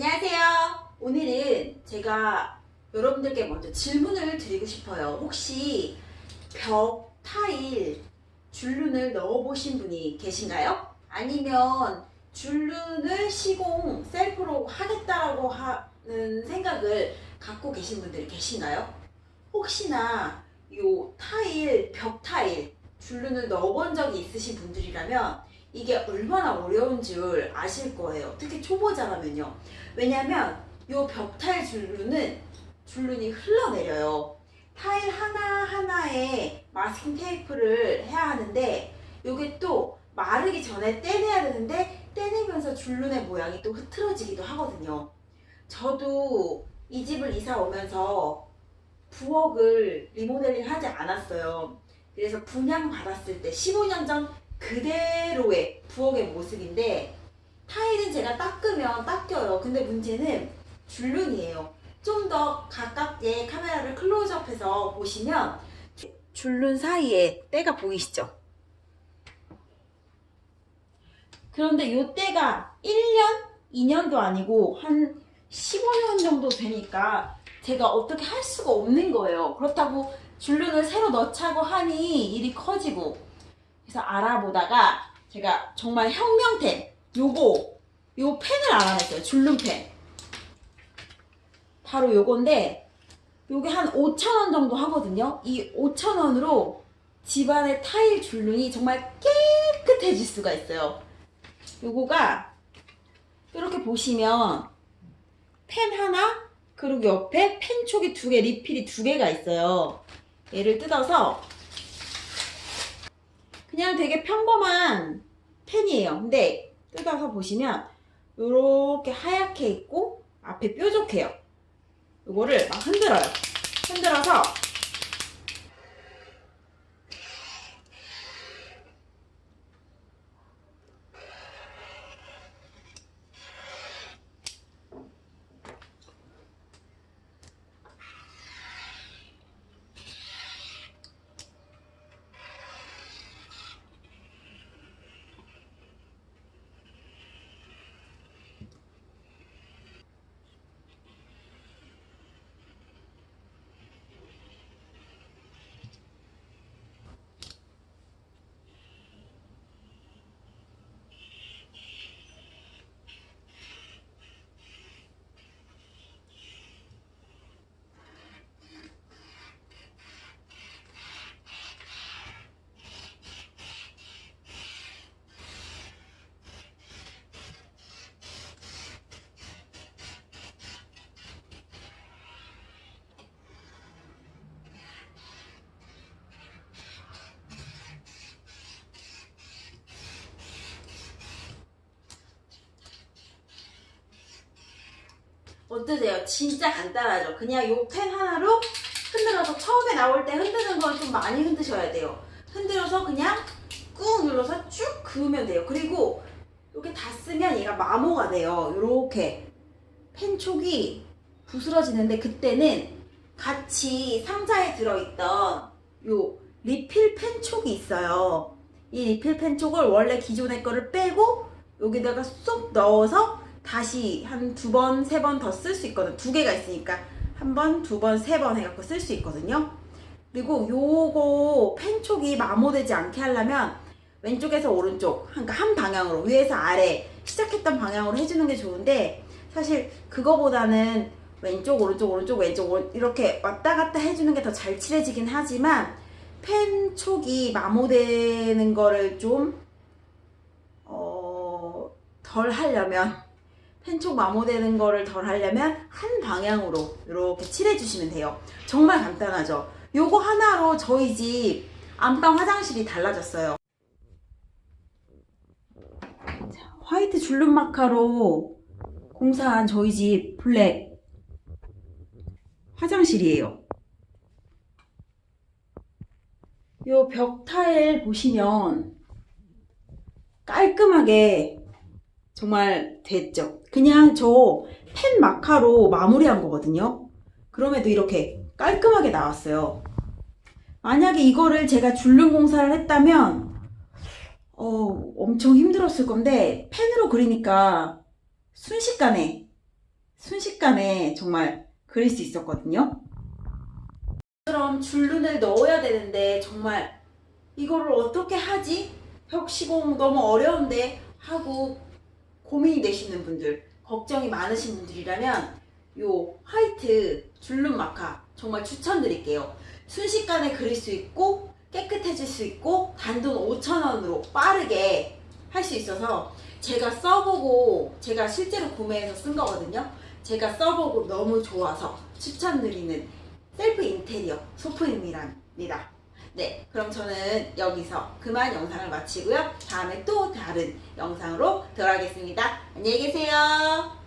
안녕하세요. 오늘은 제가 여러분들께 먼저 질문을 드리고 싶어요. 혹시 벽 타일 줄눈을 넣어보신 분이 계신가요? 아니면 줄눈을 시공 셀프로 하겠다라고 하는 생각을 갖고 계신 분들이 계신가요? 혹시나 요 타일, 벽 타일 줄눈을 넣어본 적이 있으신 분들이라면 이게 얼마나 어려운 줄 아실 거예요. 특히 초보자라면요. 왜냐면 요 벽타일 줄눈은 줄눈이 흘러내려요. 타일 하나하나에 마스킹 테이프를 해야 하는데 요게 또 마르기 전에 떼내야 되는데 떼내면서 줄눈의 모양이 또 흐트러지기도 하거든요. 저도 이 집을 이사 오면서 부엌을 리모델링 하지 않았어요. 그래서 분양 받았을 때 15년 전 그대로의 부엌의 모습인데 타일은 제가 닦으면 닦여요. 근데 문제는 줄눈이에요. 좀 더 가깝게 카메라를 클로즈업해서 보시면 줄눈 사이에 때가 보이시죠? 그런데 이 때가 1년, 2년도 아니고 한 15년 정도 되니까 제가 어떻게 할 수가 없는 거예요. 그렇다고 줄눈을 새로 넣자고 하니 일이 커지고 그래서 알아보다가 제가 정말 혁명템 요거 요 펜을 알아냈어요. 줄눈펜 바로 요건데 요게 한 5,000원 정도 하거든요. 이 5,000원으로 집안의 타일 줄눈이 정말 깨끗해질 수가 있어요. 요거가 이렇게 보시면 펜 하나 그리고 옆에 펜촉이 두 개, 리필이 두 개가 있어요. 얘를 뜯어서 그냥 되게 평범한 펜이에요. 근데 뜯어서 보시면 이렇게 하얗게 있고 앞에 뾰족해요. 이거를 막 흔들어요. 흔들어서 어떠세요? 진짜 간단하죠? 그냥 요 펜 하나로 흔들어서 처음에 나올 때 흔드는 건 좀 많이 흔드셔야 돼요. 흔들어서 그냥 꾹 눌러서 쭉 그으면 돼요. 그리고 이렇게 다 쓰면 얘가 마모가 돼요. 이렇게 펜촉이 부스러지는데 그때는 같이 상자에 들어있던 요 리필 펜촉이 있어요. 이 리필 펜촉을 원래 기존의 거를 빼고 여기다가 쏙 넣어서 다시 한 두 번, 세 번 더 쓸 수 있거든. 두 개가 있으니까 한 번, 두 번, 세 번 해갖고 쓸 수 있거든요. 그리고 요거 펜촉이 마모되지 않게 하려면 왼쪽에서 오른쪽, 그러니까 한 방향으로 위에서 아래 시작했던 방향으로 해주는 게 좋은데 사실 그거보다는 왼쪽, 오른쪽, 오른쪽, 왼쪽 이렇게 왔다 갔다 해주는 게 더 잘 칠해지긴 하지만 펜 촉이 마모되는 거를 좀 어, 덜 하려면 펜촉 마모되는 거를 덜 하려면 한 방향으로 이렇게 칠해주시면 돼요. 정말 간단하죠? 요거 하나로 저희 집 안방 화장실이 달라졌어요. 자, 화이트 줄눈 마카로 공사한 저희 집 블랙 화장실이에요. 요 벽 타일 보시면 깔끔하게 정말 됐죠. 그냥 저 펜 마카로 마무리한 거거든요. 그럼에도 이렇게 깔끔하게 나왔어요. 만약에 이거를 제가 줄눈 공사를 했다면 어, 엄청 힘들었을 건데 펜으로 그리니까 순식간에 순식간에 정말 그릴 수 있었거든요. 그럼 줄눈을 넣어야 되는데 정말 이거를 어떻게 하지? 벽시공 너무 어려운데 하고 고민이 되시는 분들, 걱정이 많으신 분들이라면 요 화이트 줄눈 마카 정말 추천드릴게요. 순식간에 그릴 수 있고 깨끗해질 수 있고 단돈 5,000원으로 빠르게 할 수 있어서 제가 써보고 제가 실제로 구매해서 쓴 거거든요. 제가 써보고 너무 좋아서 추천드리는 셀프 인테리어 소품입니다. 네, 그럼 저는 여기서 그만 영상을 마치고요. 다음에 또 다른 영상으로 돌아오겠습니다. 안녕히 계세요.